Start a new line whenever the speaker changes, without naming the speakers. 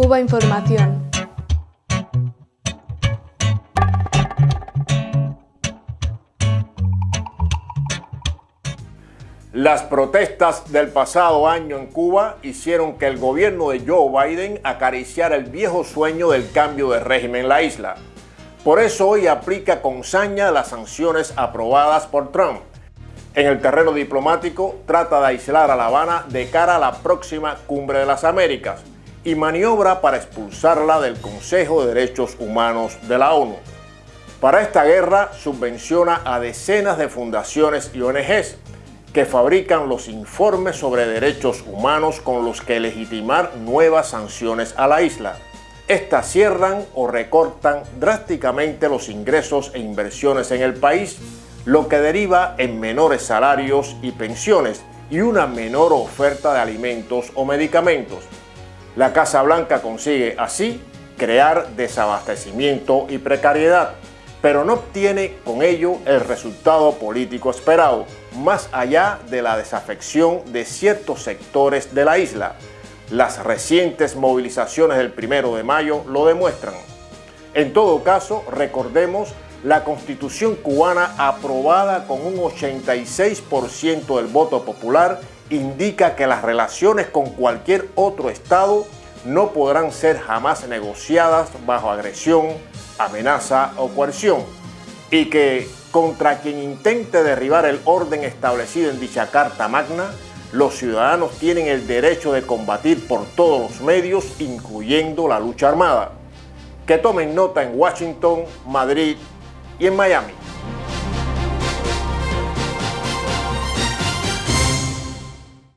Cuba Información.
Las protestas del pasado año en Cuba hicieron que el gobierno de Joe Biden acariciara el viejo sueño del cambio de régimen en la isla. Por eso hoy aplica con saña las sanciones aprobadas por Trump. En el terreno diplomático trata de aislar a La Habana de cara a la próxima Cumbre de las Américas y maniobra para expulsarla del Consejo de Derechos Humanos de la ONU. Para esta guerra subvenciona a decenas de fundaciones y ONGs que fabrican los informes sobre derechos humanos con los que legitimar nuevas sanciones a la isla. Estas cierran o recortan drásticamente los ingresos e inversiones en el país, lo que deriva en menores salarios y pensiones y una menor oferta de alimentos o medicamentos. La Casa Blanca consigue así crear desabastecimiento y precariedad, pero no obtiene con ello el resultado político esperado, más allá de la desafección de ciertos sectores de la isla. Las recientes movilizaciones del primero de mayo lo demuestran. En todo caso, recordemos la constitución cubana aprobada con un 86% del voto popular indica que las relaciones con cualquier otro Estado no podrán ser jamás negociadas bajo agresión, amenaza o coerción y que contra quien intente derribar el orden establecido en dicha Carta Magna, los ciudadanos tienen el derecho de combatir por todos los medios, incluyendo la lucha armada. Que tomen nota en Washington, Madrid y en Miami.